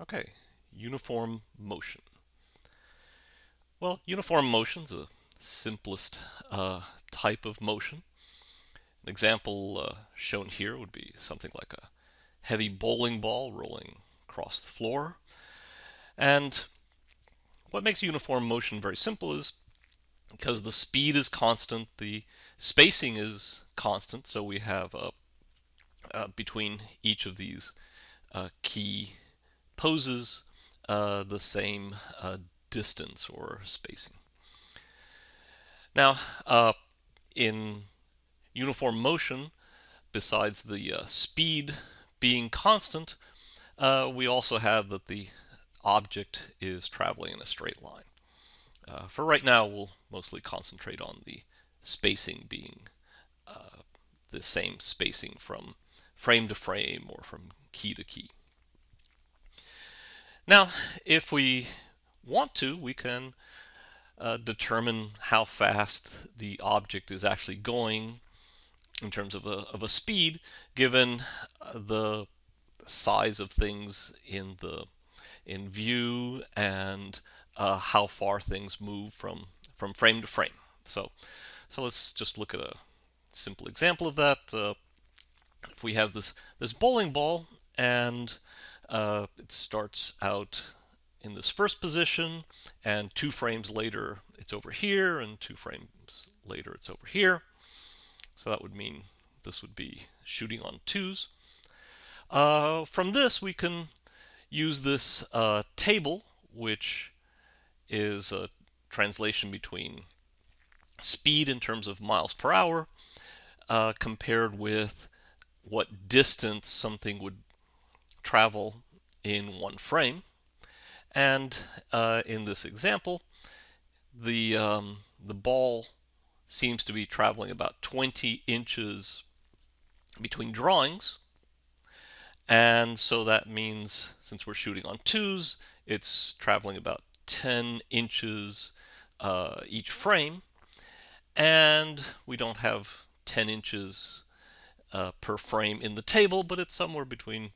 Okay, uniform motion. Well, uniform motion is the simplest uh, type of motion. An example uh, shown here would be something like a heavy bowling ball rolling across the floor. And what makes uniform motion very simple is because the speed is constant, the spacing is constant, so we have uh, between each of these uh, key poses uh, the same uh, distance or spacing. Now, uh, in uniform motion, besides the uh, speed being constant, uh, we also have that the object is traveling in a straight line. Uh, for right now, we'll mostly concentrate on the spacing being the same spacing from frame to frame or from key to key. Now, if we want to, we can uh, determine how fast the object is actually going in terms of a, of a speed given uh, the size of things in the in view and uh, how far things move from from frame to frame. So so let's just look at a simple example of that. Uh, if we have this this bowling ball and uh, it starts out in this first position and two frames later it's over here and two frames later it's over here. So that would mean this would be shooting on twos. Uh, from this we can use this uh, table which is a translation between speed in terms of miles per hour uh, compared with what distance something would travel in one frame. And uh, in this example, the, um, the ball seems to be traveling about 20 inches between drawings. And so that means, since we're shooting on twos, it's traveling about 10 inches uh, each frame. And we don't have 10 inches uh, per frame in the table, but it's somewhere between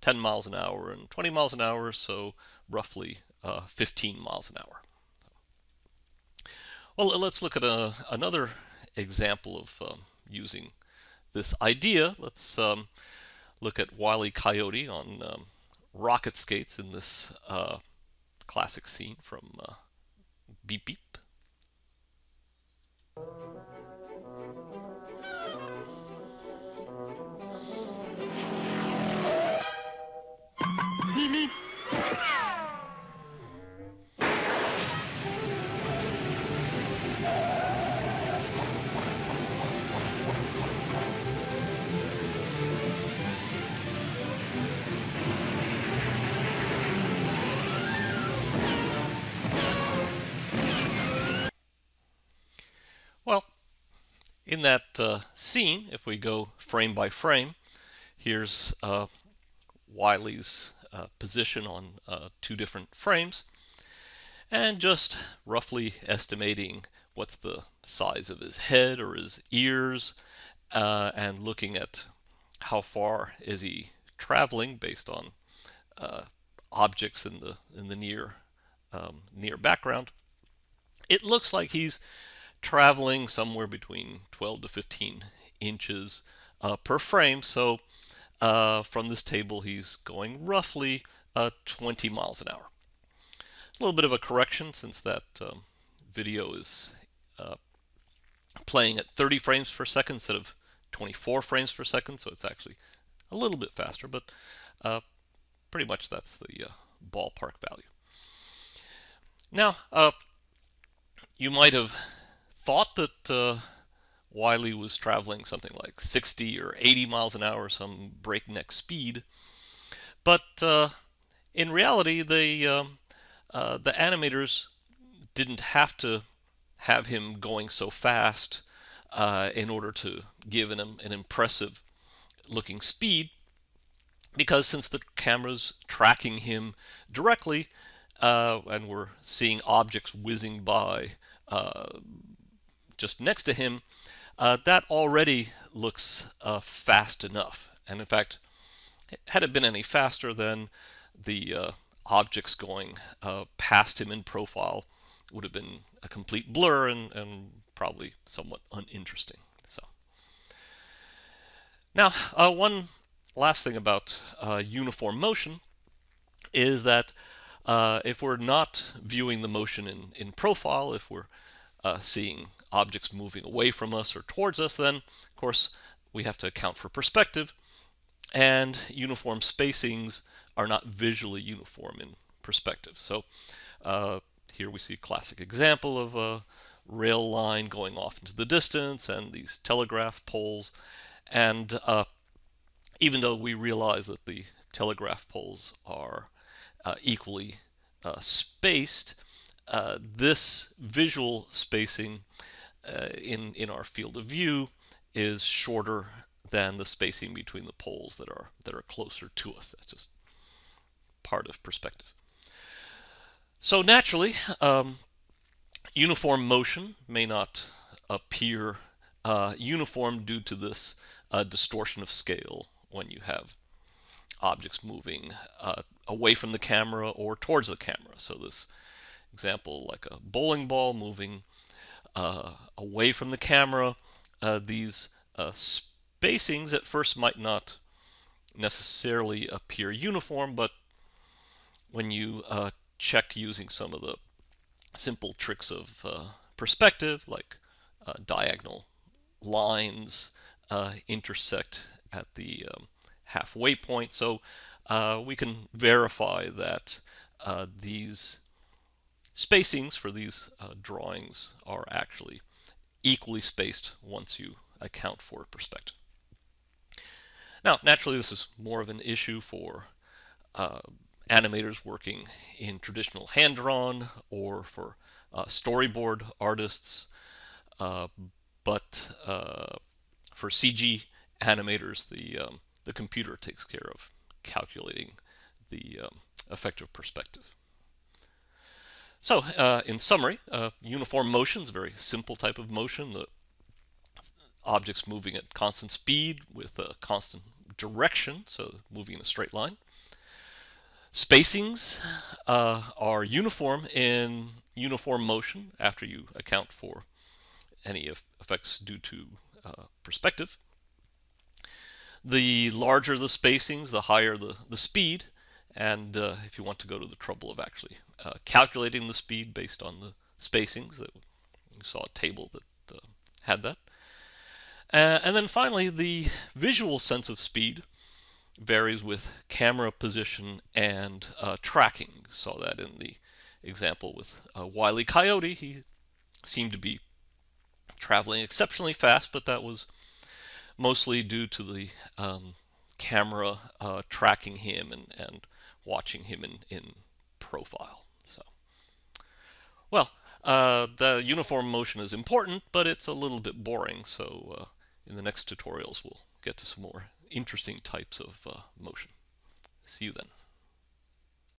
10 miles an hour and 20 miles an hour, so roughly uh, 15 miles an hour. Well, let's look at a, another example of um, using this idea. Let's um, look at Wile E. Coyote on um, rocket skates in this uh, classic scene from uh, Beep Beep. In that uh, scene, if we go frame by frame, here's uh, Wile's uh, position on uh, two different frames and just roughly estimating what's the size of his head or his ears uh, and looking at how far is he traveling based on uh, objects in the in the near um, near background. It looks like he's traveling somewhere between 12 to 15 inches uh, per frame so uh, from this table, he's going roughly uh, 20 miles an hour. A little bit of a correction since that um, video is uh, playing at 30 frames per second instead of 24 frames per second, so it's actually a little bit faster, but uh, pretty much that's the uh, ballpark value. Now, you might have thought that Wiley was traveling something like 60 or 80 miles an hour, some breakneck speed. But uh, in reality, they, um, uh, the animators didn't have to have him going so fast uh, in order to give an, an impressive looking speed because since the camera's tracking him directly uh, and we're seeing objects whizzing by uh, just next to him, uh, that already looks uh, fast enough. And in fact, had it been any faster, then the uh, objects going uh, past him in profile would have been a complete blur and, and probably somewhat uninteresting. So now, uh, one last thing about uh, uniform motion is that if we're not viewing the motion in, in profile, if we're seeing objects moving away from us or towards us, then of course we have to account for perspective and uniform spacings are not visually uniform in perspective. So uh, here we see a classic example of a rail line going off into the distance and these telegraph poles. And uh, even though we realize that the telegraph poles are uh, equally uh, spaced, uh, this visual spacing uh, in, in our field of view is shorter than the spacing between the poles that are that are closer to us. That's just part of perspective. So naturally, um, uniform motion may not appear uh, uniform due to this uh, distortion of scale when you have objects moving uh, away from the camera or towards the camera. So this example, like a bowling ball moving away from the camera, uh, these uh, spacings at first might not necessarily appear uniform, but when you uh, check using some of the simple tricks of uh, perspective, like uh, diagonal lines uh, intersect at the um, halfway point. So uh, we can verify that uh, these spacings for these drawings are actually equally spaced once you account for perspective. Now, naturally, this is more of an issue for uh, animators working in traditional hand-drawn or for uh, storyboard artists. Uh, but uh, for CG animators, the, um, the computer takes care of calculating the um, effective perspective. So, uh, in summary, uh, uniform motion is a very simple type of motion. The objects moving at constant speed with a constant direction, so moving in a straight line. Spacings uh, are uniform in uniform motion after you account for any effects due to uh, perspective. The larger the spacings, the higher the, the speed. And uh, if you want to go to the trouble of actually uh, calculating the speed based on the spacings, that you saw a table that uh, had that. Uh, and then finally, the visual sense of speed varies with camera position and uh, tracking. Saw that in the example with uh, Wile E. Coyote. He seemed to be traveling exceptionally fast, but that was mostly due to the um, camera uh, tracking him and, and watching him in, in profile. So, well, uh, the uniform motion is important, but it's a little bit boring. So uh, in the next tutorials, we'll get to some more interesting types of uh, motion. See you then.